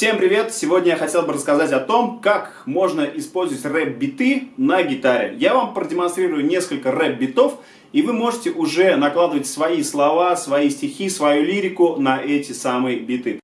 Всем привет! Сегодня я хотел бы рассказать о том, как можно использовать рэп-биты на гитаре. Я вам продемонстрирую несколько рэп-битов, и вы можете уже накладывать свои слова, свои стихи, свою лирику на эти самые биты.